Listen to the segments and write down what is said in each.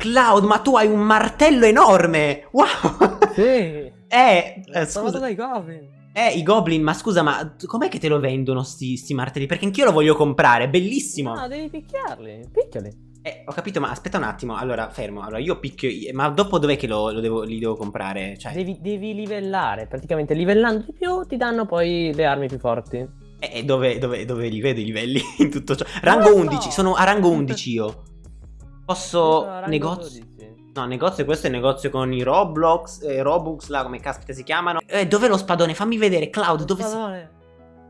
Cloud, ma tu hai un martello enorme! Wow! Sì! eh, eh scusa. dai goblin. Eh, i goblin, ma scusa, ma com'è che te lo vendono sti, sti martelli? Perché anch'io lo voglio comprare, è bellissimo. No, devi picchiarli. Picchiali. Eh, ho capito, ma aspetta un attimo. Allora, fermo. Allora, io picchio. Ma dopo dov'è che lo, lo devo, li devo comprare? Cioè, Devi, devi livellare. Praticamente livellando di più ti danno poi le armi più forti. eh, eh, dove, dove, dove li vedo i livelli in tutto ciò? Rango so. 11, sono a rango 11 io. Posso. Negozio. 12. No, negozio, questo è il negozio con i Roblox, eh, Robux, là, come caspita si chiamano. Eh, dov'è lo spadone? Fammi vedere, Cloud, dove si... Spadone.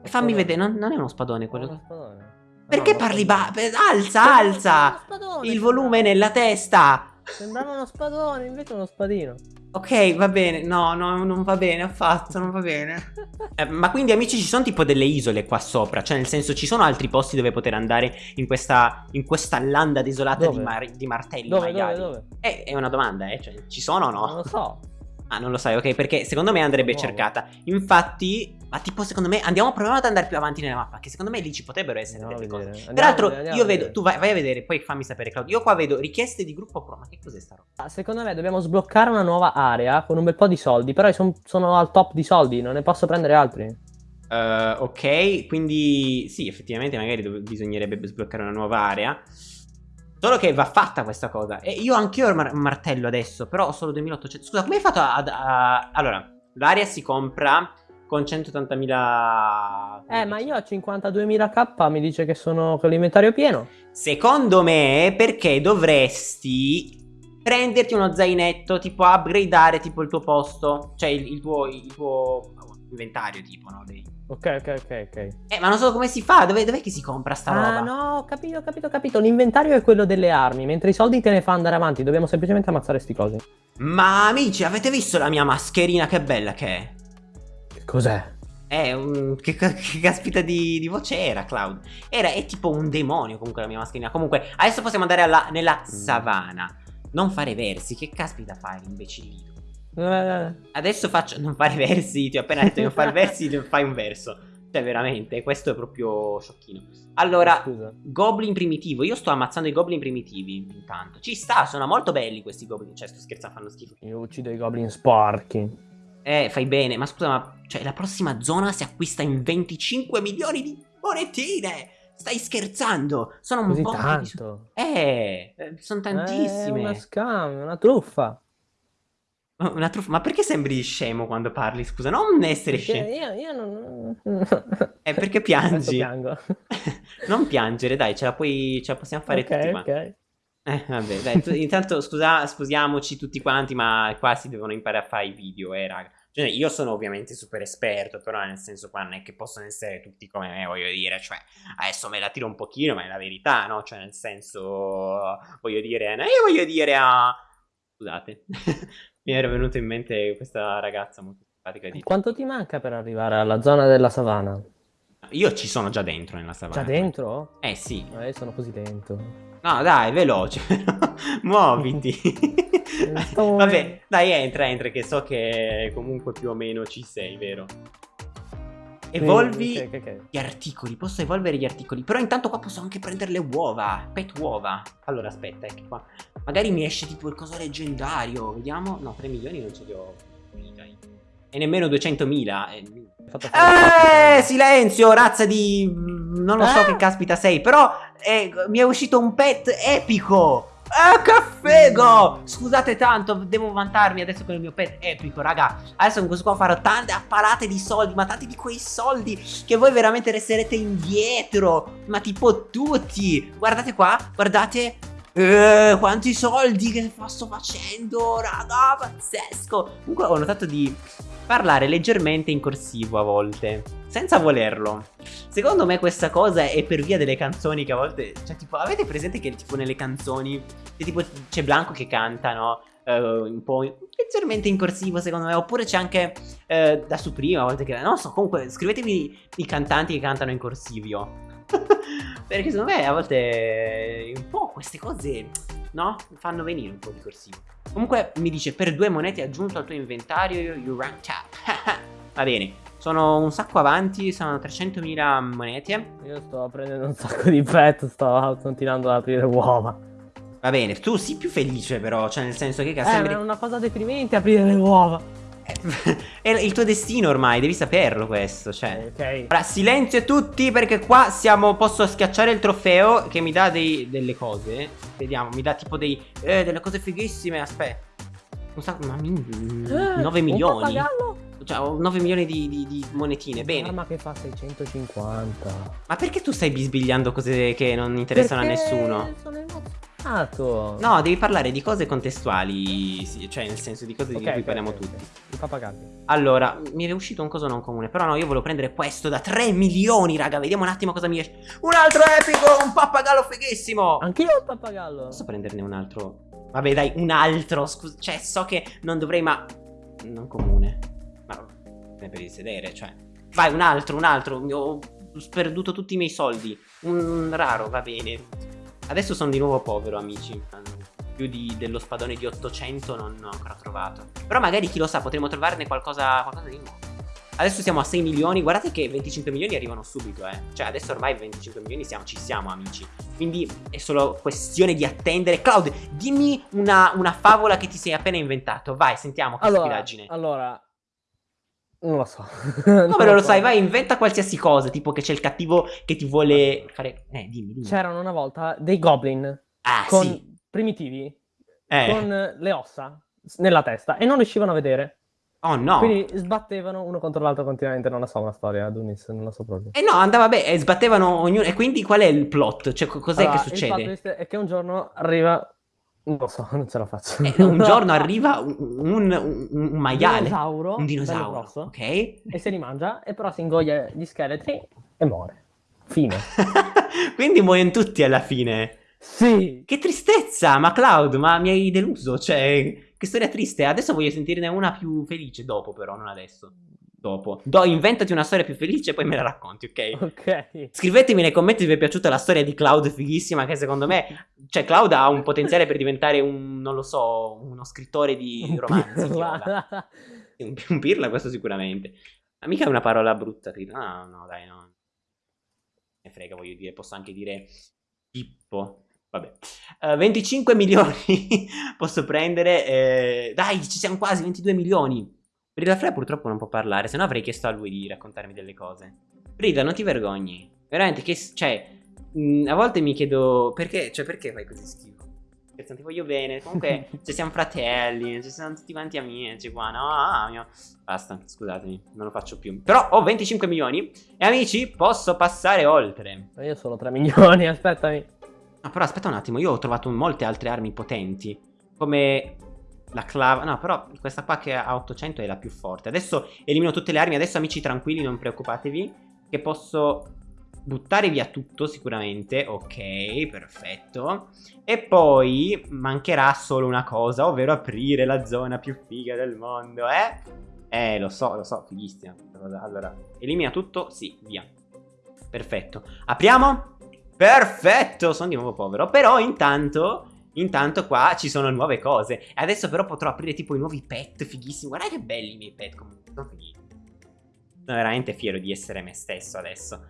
Eh, Fammi vedere, non, non è uno spadone quello. Uno spadone. Perché No, parli ba... spadone. Alza, alza! spadone, Il volume nella testa! Sembrava uno spadone, invece uno spadino. Ok, va bene. No, no, non va bene affatto, non va bene. Eh, ma quindi amici ci sono tipo delle isole qua sopra? Cioè nel senso ci sono altri posti dove poter andare in questa, in questa landa desolata di, mar- di martelli Dove, dove, maiali? dove? Eh, è una domanda, eh. Cioè, ci sono o no? Non lo so. Ah, non lo sai, ok? Perché secondo me andrebbe cercata. Infatti, ma tipo secondo me andiamo proviamo ad andare più avanti nella mappa, che secondo me lì ci potrebbero essere Andiamo delle cose. Andiamo Peraltro, vedere, io vedo, tu vai, vai a vedere, poi fammi sapere, Claudio. Io qua vedo richieste di gruppo pro. Ma che cos'è sta roba? Ah, Secondo me dobbiamo sbloccare una nuova area con un bel po' di soldi. Però son- sono al top di soldi, non ne posso prendere altri. Eh, ok, quindi sì, effettivamente magari bisognerebbe sbloccare una nuova area. Solo che va fatta questa cosa. E io anch'io ho il mar- martello adesso, però ho solo 2800. Scusa, come hai fatto ad... a- Allora, l'area si compra con 180.000... Eh, ma io ho 52.000k, mi dice che sono con l'inventario pieno. Secondo me, perché dovresti prenderti uno zainetto, tipo upgradeare tipo il tuo posto, cioè il, il tuo, il tuo inventario, tipo, no? Dei- Ok, ok, ok, ok. Eh, ma non so come si fa, dove, dov'è che si compra sta roba? Ah, no, ho capito, ho capito, ho capito. L'inventario è quello delle armi, mentre i soldi te ne fa andare avanti. Dobbiamo semplicemente ammazzare sti cosi. Ma amici, avete visto la mia mascherina? Che bella che è. Che cos'è? Eh, un- che, che caspita di, di voce era, Cloud? Era, è tipo un demonio comunque la mia mascherina. Comunque, adesso possiamo andare alla- nella savana. Non fare versi, che caspita fai, imbecillito? Eh, Adesso faccio. Non fare versi, ti ho appena detto di non fare versi, non fai un verso. Cioè, veramente, questo è proprio sciocchino. Allora, Scusa. Goblin primitivo. Io sto ammazzando i goblin primitivi intanto. Ci sta, sono molto belli questi goblin. Cioè, sto scherzando, fanno schifo. Io uccido i goblin sporchi. Eh, fai bene, ma scusa, ma cioè la prossima zona si acquista in 25 milioni di monetine! Stai scherzando? Sono un Così po'. tanto. Eh, eh, sono tantissime. È una scam, una truffa. Oh, Una truffa. Ma perché sembri scemo quando parli? Scusa, non essere Perché scemo. io, io non... Eh, perché piangi? non piangere, dai, ce la puoi. Ce la possiamo fare ok, tutti. Ma... ok. Eh, vabbè, dai, tu- intanto scusa, scusiamoci tutti quanti, ma qua si devono imparare a fare i video, eh, raga. Cioè, io sono ovviamente super esperto, però nel senso qua non è che possono essere tutti come me, voglio dire, cioè, adesso me la tiro un pochino, ma è la verità, no? Cioè, nel senso, voglio dire, no, io voglio dire a... Scusate, mi era venuta in mente questa ragazza molto simpatica di... Quanto ti manca per arrivare alla zona della savana? Io ci sono già dentro nella savana. Già dentro? Eh sì. Eh, io sono così lento. No, dai, veloce. Muoviti. Vabbè, dai, entra, entra, che so che comunque più o meno ci sei, vero? Evolvi Sì, ok, ok, ok. gli articoli, posso evolvere gli articoli, però intanto qua posso anche prendere le uova, pet uova. Allora, aspetta, che qua magari mi esce tipo il coso leggendario, vediamo. No, 3 milioni non ce li ho. E nemmeno 200.000. eh. Eh, silenzio, razza di... Non lo so Eh? che caspita sei, però eh, mi è uscito un pet epico. Eh, che figo! Scusate tanto, devo vantarmi adesso con il mio pet epico, raga. Adesso con questo qua farò tante apparate di soldi, ma tanti di quei soldi che voi veramente resterete indietro. Ma tipo tutti. Guardate qua, guardate. Eh, quanti soldi che sto facendo, raga, pazzesco. Comunque ho notato di parlare leggermente in corsivo a volte, senza volerlo. Secondo me questa cosa è per via delle canzoni che a volte, cioè tipo, avete presente che tipo nelle canzoni, che tipo c'è Blanco che canta, no? Eh, un po' leggermente in corsivo secondo me, oppure c'è anche eh, da su prima a volte che, non so, comunque scrivetemi i cantanti che cantano in corsivio. Perché secondo me a volte un po' queste cose, no? Fanno venire un po' di corsivo. Comunque mi dice per due monete aggiunto al tuo inventario you rank up. Va bene, sono un sacco avanti, sono 300.000 monete. Io sto prendendo un sacco di pet, sto continuando ad aprire uova. Va bene, tu sii più felice però, cioè nel senso che Eh, sembri... ma è una cosa deprimente aprire le uova. È il tuo destino ormai, devi saperlo questo, cioè. Ok. Ora, silenzio tutti perché qua siamo, posso schiacciare il trofeo che mi dà dei, delle cose. Vediamo, mi dà tipo dei, eh, delle cose fighissime, aspetta. Un sacco, ma mi- 9 Eh, Un milioni. Pappagallo? Cioè, ho 9 milioni di, di- di monetine, bene. Un'arma che fa 650. Ma perché tu stai bisbigliando cose che non interessano Perché a nessuno? Sono emozionato. No, devi parlare di cose contestuali, sì, cioè nel senso di cose Ok, di cui ok, parliamo ok, tutti. ok. I pappagalli. Allora, mi è uscito un coso non comune. Però no, io volevo prendere questo da 3 milioni, raga. Vediamo un attimo cosa mi esce. Un altro epico, un pappagallo fighissimo. Anch'io ho il pappagallo. Posso prenderne un altro? Vabbè, dai, un altro. Scusa, cioè, so che non dovrei, ma. Non comune. Per il sedere, cioè. Vai, un altro, un altro. Ho sperduto tutti i miei soldi. Un raro, va bene. Adesso sono di nuovo povero, amici. Più di- dello spadone di 800 non ho ancora trovato. Però magari, chi lo sa, potremo trovarne qualcosa, qualcosa di nuovo. Adesso siamo a 6 milioni. Guardate che 25 milioni arrivano subito, eh. Cioè, adesso ormai 25 milioni siamo, ci siamo, amici. Quindi è solo questione di attendere. Cloud, dimmi una, una favola che ti sei appena inventato. Vai, sentiamo che Allora, allora. Non lo so. Come non lo sai? Vai, inventa qualsiasi cosa. Tipo che c'è il cattivo che ti vuole fare. Eh, dimmi, dimmi. C'erano una volta dei goblin ah, con sì. primitivi Eh. con le ossa nella testa e non riuscivano a vedere. Oh no. Quindi sbattevano uno contro l'altro continuamente. Non la so una storia, Dunis, non la so proprio. Eh no, andava bene. E sbattevano ognuno. E quindi qual è il plot? Cioè, co- cos'è Allora, che Il succede? fatto è che un giorno arriva. Non lo so, non ce la faccio. Eh, un giorno arriva un, un, un- un maiale. dinosauro, Un dinosauro. grosso, Ok. e se li mangia, e però si ingoglia gli scheletri e muore. Fine. quindi muoiono tutti alla fine. Sì. Che tristezza, ma Cloud, ma mi hai deluso, cioè, che storia triste. Adesso voglio sentirne una più felice dopo, però, non adesso. Dopo. Do, inventati una storia più felice e poi me la racconti, ok? Ok. Scrivetemi nei commenti se vi è piaciuta la storia di Cloud fighissima, che secondo me, cioè, Cloud ha un potenziale per diventare un, non lo so, uno scrittore di romanzi. viola. Un, un pirla, questo sicuramente. Ma mica è una parola brutta, pirla. No, no, dai, no. Ne frega, voglio dire, posso anche dire Pippo. Vabbè. Eh, 25 milioni posso prendere. eh, dai, ci siamo quasi, 22 milioni. Brida Frey purtroppo non può parlare, se no avrei chiesto a lui di raccontarmi delle cose. Brida, non ti vergogni. Veramente, che... Cioè, mh, a volte mi chiedo... Perché? Cioè, perché fai così schifo? Perché ti voglio bene. Comunque, ci siamo fratelli, ci siamo tutti quanti amici qua, no? Ah, mio... Basta, scusatemi, non lo faccio più. Però ho 25 milioni e amici, posso passare oltre. Io solo 3 milioni, aspettami. No, però aspetta un attimo, io ho trovato molte altre armi potenti. Come la clava. No, però questa qua che ha 800 è la più forte. Adesso elimino tutte le armi. Adesso, amici, tranquilli, non preoccupatevi. Che posso buttare via tutto sicuramente. Ok, perfetto. E poi mancherà solo una cosa, ovvero aprire la zona più figa del mondo, eh? Eh, lo so, lo so, fighissima. Allora, elimina tutto, sì, via. Perfetto. Apriamo. Perfetto, sono di nuovo povero. Però intanto, intanto qua ci sono nuove cose. E adesso però potrò aprire tipo i nuovi pet fighissimi. Guardate che belli i miei pet comunque, sono fighi. Sono veramente fiero di essere me stesso adesso.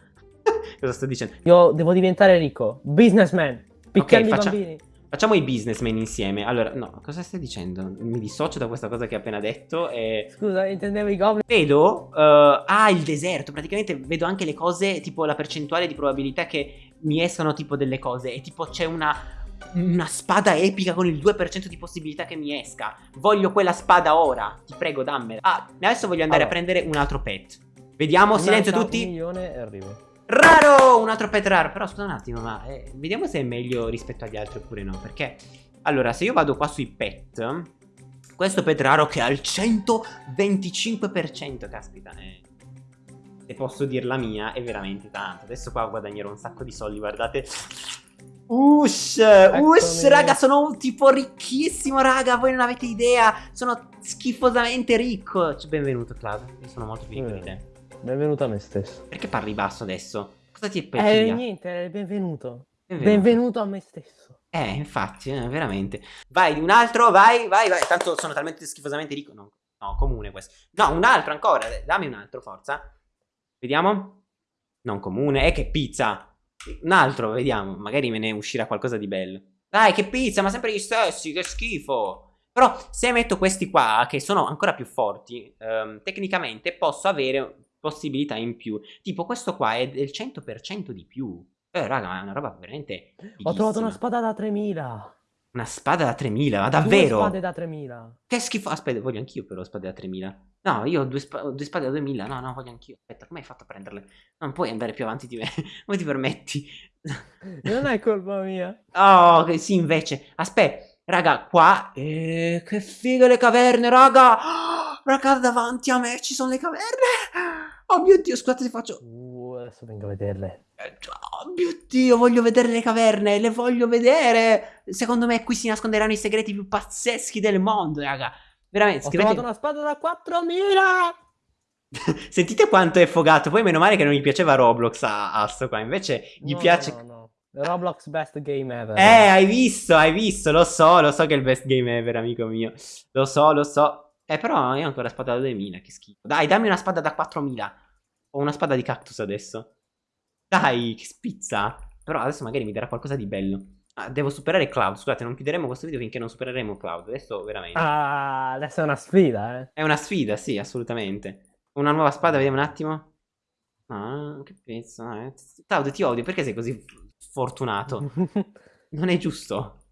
Cosa sto dicendo? Io devo diventare ricco. Businessman. Picchiando i faccia- bambini. Facciamo i businessmen insieme. Allora, no, cosa stai dicendo? Mi dissocio da questa cosa che hai appena detto e... Scusa, intendevo i goblin. Vedo, eh, ah, il deserto, praticamente vedo anche le cose, tipo la percentuale di probabilità che mi escano tipo delle cose e tipo c'è una, una spada epica con il 2% di possibilità che mi esca. Voglio quella spada ora, ti prego dammela. Ah, adesso voglio andare Allora. a prendere un altro pet. Vediamo, silenzio Manca tutti. Un milione e arrivo. Raro, un altro pet raro. Però scusa un attimo, ma eh, vediamo se è meglio rispetto agli altri oppure no. Perché, allora, se io vado qua sui pet, questo pet raro che ha il 125%, caspita, eh, se posso dir la mia, è veramente tanto. Adesso qua guadagnerò un sacco di soldi, guardate. Ush, ush, raga, sono un tipo ricchissimo, raga, voi non avete idea. Sono schifosamente ricco. Cioè, benvenuto, Cloud. Io sono molto felice di te. Benvenuto a me stesso. Perché parli basso adesso? Cosa ti è Eh, peculiare? niente, benvenuto. Benvenuto. Benvenuto a me stesso. Eh, infatti, eh, veramente. Vai, un altro, vai, vai, vai. Tanto sono talmente schifosamente ricco. No, no, comune questo. No, un altro ancora. Dammi un altro, forza. Vediamo. Non comune. Eh, che pizza. Un altro, vediamo. Magari me ne uscirà qualcosa di bello. Dai, che pizza, ma sempre gli stessi, che schifo. Però se metto questi qua, che sono ancora più forti, ehm, tecnicamente posso avere possibilità in più. Tipo questo qua è del 100% di più. Eh, raga, è una roba veramente Ho trovato una fighissima. spada da 3000. Una spada da 3000, ma Due davvero? spade da 3000. Che schifo. Aspetta, voglio anch'io però spade da 3000. No, io ho due, spa- due spade da 2000. No, no, voglio anch'io. Aspetta, come hai fatto a prenderle? Non puoi andare più avanti di me. Come ti permetti? Non è colpa mia. Oh, che sì, invece. Aspetta, raga, qua. Eh, che figo le caverne, raga. Oh, raga, davanti a me ci sono le caverne. Oh mio Dio, scusate se faccio. Uh, adesso vengo a vederle. Eh, Oh mio Dio, voglio vedere le caverne, le voglio vedere. Secondo me qui si nasconderanno i segreti più pazzeschi del mondo, raga. Veramente, Ho scrivete... trovato una spada da 4000. Sentite quanto è fogato. Poi meno male che non gli piaceva Roblox a, a sto qua. Invece gli No, piace... No, no. Roblox best game ever. Eh, hai visto, hai visto, lo so, lo so che è il best game ever, amico mio. Lo so, lo so. Eh, però io ho ancora spada da 2000, che schifo. Dai, dammi una spada da 4000. Ho una spada di cactus adesso. Dai, che spizza. Però adesso magari mi darà qualcosa di bello. Ah, devo superare Cloud. Scusate, non chiuderemo questo video finché non supereremo Cloud. Adesso veramente. Ah, adesso è una sfida, eh. È una sfida, sì, assolutamente. Una nuova spada, vediamo un attimo. Ah, che pezzo. Eh. Cloud, ti odio, perché sei così fortunato? Non è giusto.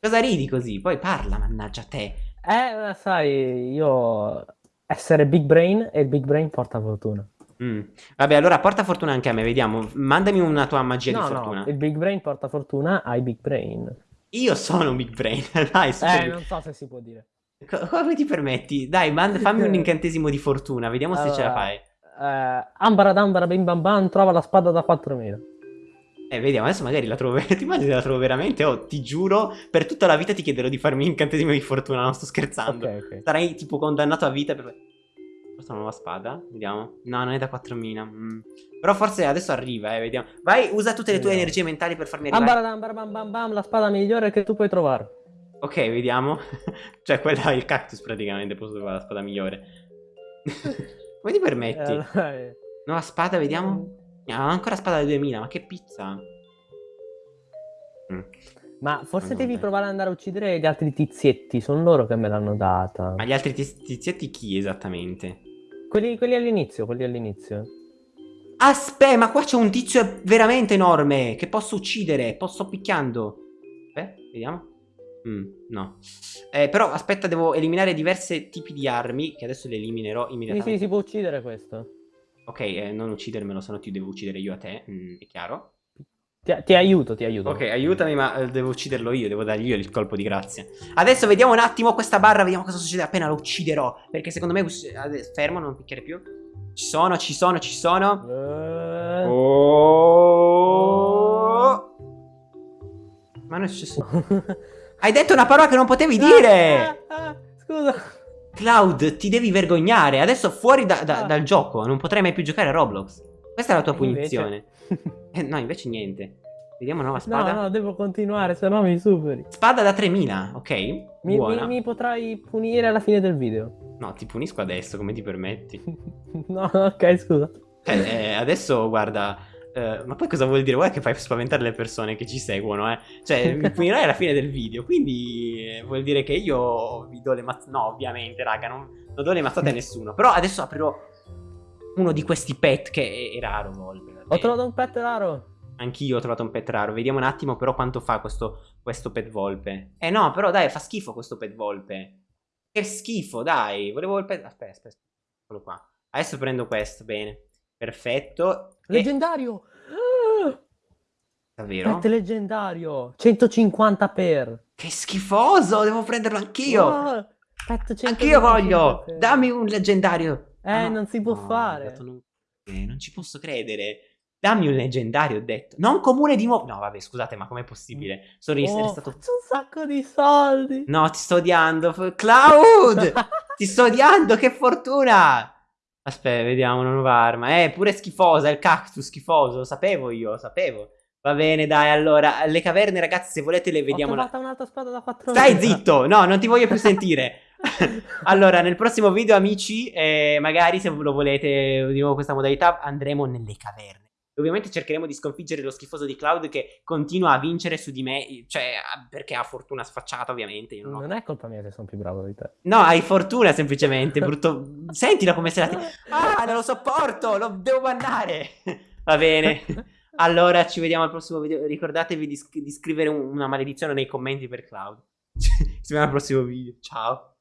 Cosa ridi così? Poi parla, mannaggia te. Eh, sai, io essere big brain e il big brain porta fortuna. Mm. Vabbè, allora porta fortuna anche a me, vediamo. Mandami una tua magia no, di fortuna. no, il big brain porta fortuna ai big brain. Io sono un big brain, dai, super Eh, non so se si può dire. Co- Come ti permetti? Dai, fammi un incantesimo di fortuna, vediamo se ce la Allora, fai. Eh, ambara dambara bim bam bam trova la spada da 4000. Eh, vediamo, adesso magari la trovo. Ti immagini se la trovo veramente? Oh, ti giuro, per tutta la vita ti chiederò di farmi un incantesimo di fortuna, non sto scherzando. Ok, ok. Sarai tipo condannato a vita per. Questa è una nuova spada? Vediamo. No, non è da 4000. mm. Però forse adesso arriva, eh, vediamo. Vai, usa tutte le tue Vediamo. energie mentali per farmi arrivare. Ambara dambara bam bam bam la spada migliore che tu puoi trovare. Ok, vediamo. cioè, quella è il cactus praticamente, posso trovare la spada migliore. Come ti permetti? Eh. Nuova spada, vediamo. Ah, ancora spada del 2000, ma che pizza. Mm. Ma forse no, devi dai. provare ad andare a uccidere gli altri tizietti, sono loro che me l'hanno data. Ma gli altri tiz- tizietti chi esattamente? Quelli, quelli all'inizio, quelli all'inizio. Aspetta, ma qua c'è un tizio veramente enorme che posso uccidere. Posso picchiando. Aspetta, vediamo. Mm, no. Eh, però aspetta, devo eliminare diversi tipi di armi. Che adesso le eliminerò Sì, immediatamente. sì, si può uccidere questo. Ok, eh, non uccidermelo, se no ti devo uccidere io a te. mm, è chiaro. Ti, ti aiuto, ti aiuto. Ok, aiutami, ma eh, devo ucciderlo io. Devo dargli io il colpo di grazia. Adesso vediamo un attimo questa barra. Vediamo cosa succede appena lo ucciderò. Perché secondo me. Fermo, non picchiare più. Ci sono, ci sono, ci sono. Eh, Oh. Ma non è successo. Hai detto una parola che non potevi dire. Ah, ah, scusa. Cloud, ti devi vergognare. Adesso fuori da- da- Ah. dal gioco. Non potrai mai più giocare a Roblox. Questa è la tua E invece? punizione. Eh, no, invece niente. Vediamo nuova No, spada. no, devo continuare, se no mi superi. Spada da 3000, ok? Mi, mi- mi potrai punire alla fine del video. No, ti punisco adesso, come ti permetti? no, ok, scusa. Cioè, eh, adesso guarda. eh, ma poi cosa vuol dire? Guarda che fai spaventare le persone che ci seguono, eh. Cioè, mi punirai alla fine del video. Quindi eh, vuol dire che io vi do le mazzate. No, ovviamente, raga, non, non do le mazzate a nessuno. Però adesso aprirò uno di questi pet che è, è raro, Volpe. Ho trovato un pet raro. Anch'io ho trovato un pet raro. Vediamo un attimo, però, quanto fa questo, questo pet volpe. Eh no, però dai, fa schifo questo pet volpe. Che schifo, dai. Volevo il pet. Aspetta, aspetta. Eccolo qua. Adesso prendo questo, bene. Perfetto. E- Leggendario. Ah, Davvero? Pet leggendario. 150 per. Che schifoso, devo prenderlo anch'io. Wow, pet 150 Anch'io voglio. per. Dammi un leggendario. Eh, Ah, no. non si può No, fare. non... eh, non ci posso credere. Dammi un leggendario, ho detto. Non comune di nuovo. No, vabbè, scusate, ma com'è possibile? Sono Oh, stato... un sacco di soldi. No, ti sto odiando. Cloud! ti sto odiando, che fortuna! Aspetta, vediamo una nuova arma. Eh, pure schifosa, il cactus schifoso. Lo sapevo io, lo sapevo. Va bene, dai, allora. Le caverne, ragazzi, se volete le vediamo. Ho la- trovato un'altra spada da 4 Stai zitto! No, non ti voglio più sentire. allora, nel prossimo video, amici, eh, magari se lo volete di nuovo questa modalità, andremo nelle caverne. Ovviamente cercheremo di sconfiggere lo schifoso di Cloud che continua a vincere su di me. Cioè, perché ha fortuna sfacciata, ovviamente. Io non, ho- Non è colpa mia se sono più bravo di te. No, hai fortuna semplicemente, brutto. Sentila come se la. ti- Ah, non lo sopporto, lo devo bannare. Va bene. Allora, ci vediamo al prossimo video. Ricordatevi di, di scrivere un- una maledizione nei commenti per Cloud. ci vediamo al prossimo video. Ciao.